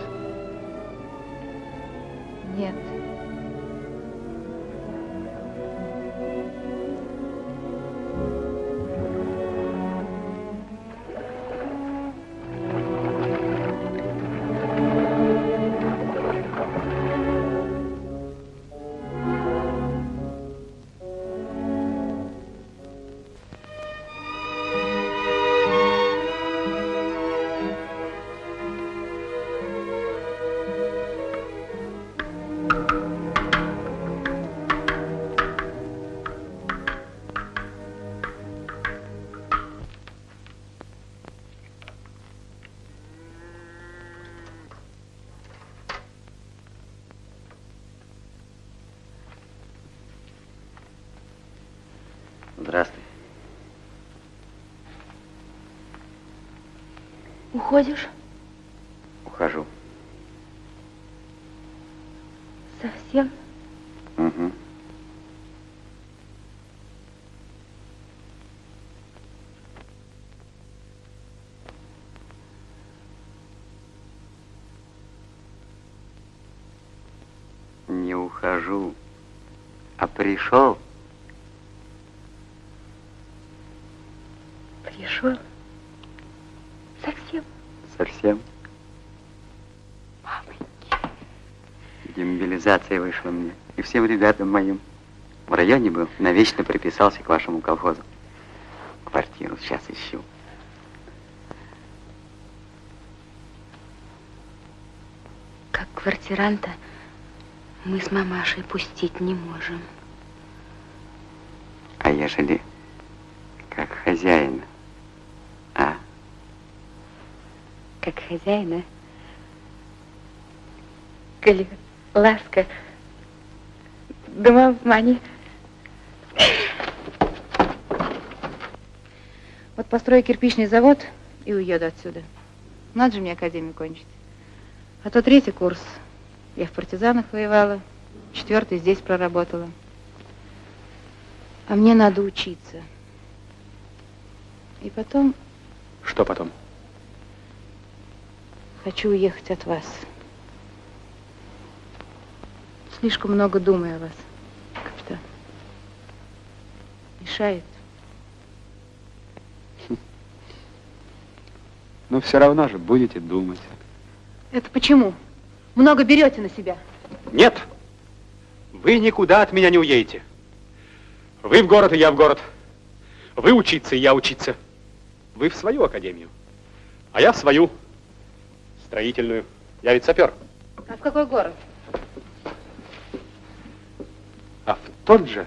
Нет. Уходишь? Ухожу. Совсем? Угу. Не ухожу, а пришел. Пришел? Совсем? Совсем. Демобилизация вышла мне. И всем ребятам моим. В районе был, навечно приписался к вашему колхозу. Квартиру сейчас ищу. Как квартиранта мы с мамашей пустить не можем. А ежели как хозяина? А? Как хозяина. Коли ласка, дома в мане. Вот построю кирпичный завод и уеду отсюда. Надо же мне академию кончить. А то третий курс. Я в партизанах воевала, четвертый здесь проработала. А мне надо учиться. И потом Что потом? хочу уехать от вас. Слишком много думаю о вас, капитан. Мешает. Но все равно же будете думать. Это почему? Много берете на себя. Нет, вы никуда от меня не уедете. Вы в город, и я в город. Вы учиться, и я учиться. Вы в свою академию, а я в свою строительную. Я ведь сапер. А в какой город? А в тот же,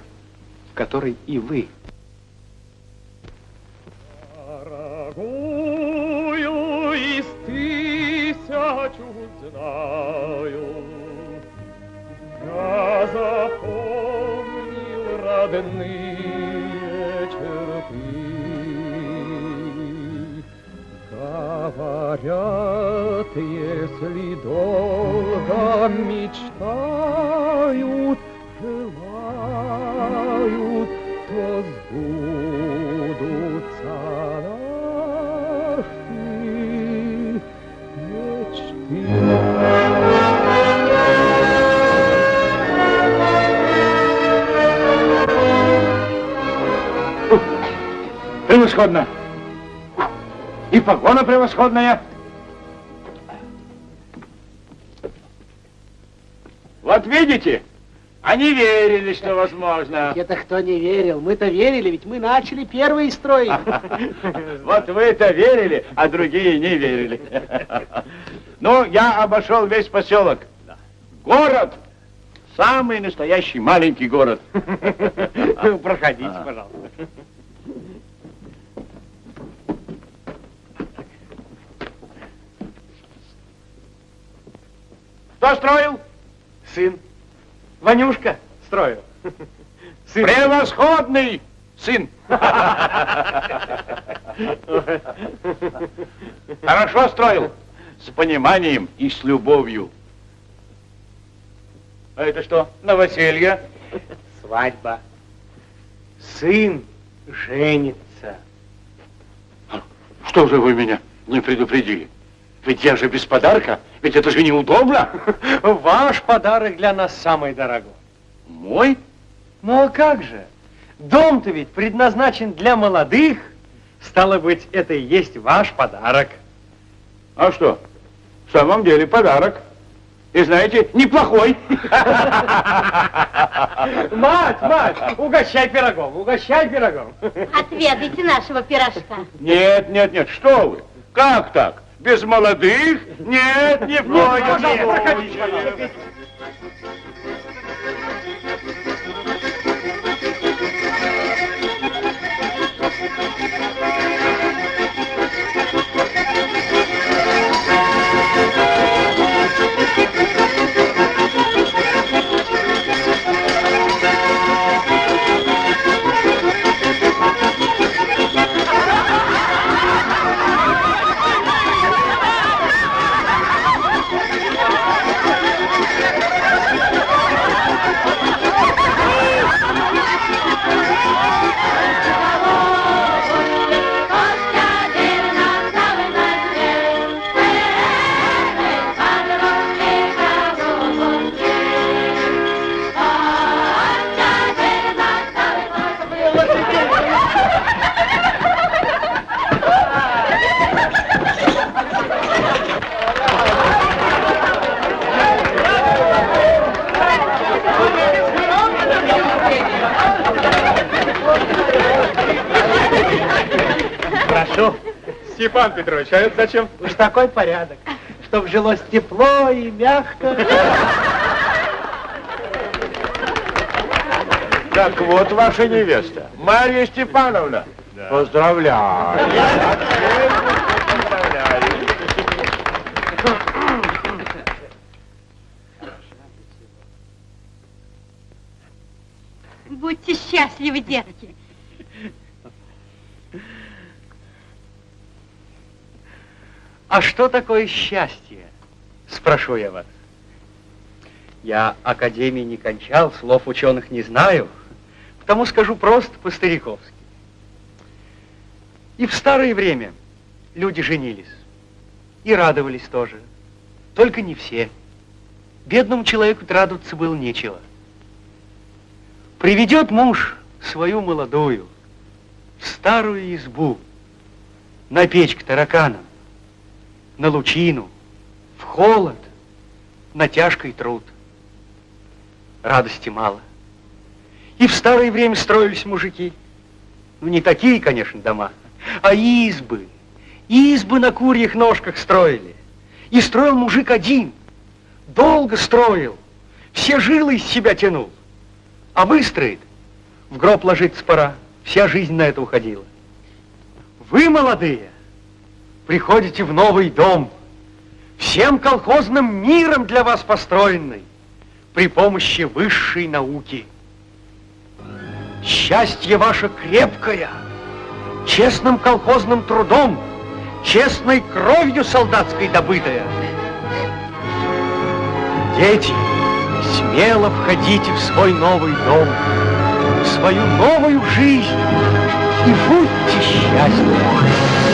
в который и вы. Дорогую из тысячу знаю, Я запомнил родные черты. Говорят, если долго мечтают, знают, то сбудутся наши мечты. превосходно. И погона превосходная. Вот видите, они верили, что возможно. Это кто не верил? Мы-то верили, ведь мы начали первые строить. Вот вы-то верили, а другие не верили. Ну, я обошел весь поселок. Город. Самый настоящий маленький город. Проходите, пожалуйста. Кто строил? Сын. Ванюшка строил. Сын. Превосходный сын. Хорошо строил. С пониманием и с любовью. А это что, новоселье? Свадьба. Сын женится. Что же вы меня не предупредили? Ведь я же без подарка, ведь это же неудобно. Ваш подарок для нас самый дорогой. Мой? Ну а как же? Дом-то ведь предназначен для молодых. Стало быть, это и есть ваш подарок. А что? В самом деле подарок. И знаете, неплохой. Мать, мать, угощай пирогом, угощай пирогом. Отведайте нашего пирожка. Нет, нет, нет, что вы? Как так? Без молодых? Нет, не в коем случае. Степан Петрович, а это зачем? Уж такой порядок, чтоб жилось тепло и мягко. Так вот ваша невеста, Марья Степановна. Поздравляю. Поздравляю. Будьте счастливы, детки. А что такое счастье? Спрошу я вас. Я академии не кончал, слов ученых не знаю, потому скажу просто по-стариковски. И в старое время люди женились. И радовались тоже. Только не все. Бедному человеку радоваться было нечего. Приведет муж свою молодую в старую избу, на печь к тараканам, на лучину, в холод, на тяжкий труд. Радости мало. И в старое время строились мужики. Ну, не такие, конечно, дома, а избы. Избы на курьих ножках строили. И строил мужик один. Долго строил. Все жилы из себя тянул. А выстроит, в гроб ложиться пора. Вся жизнь на это уходила. Вы, молодые, приходите в новый дом, всем колхозным миром для вас построенный, при помощи высшей науки. Счастье ваше крепкое, честным колхозным трудом, честной кровью солдатской добытое. Дети, смело входите в свой новый дом, в свою новую жизнь и будьте счастливы.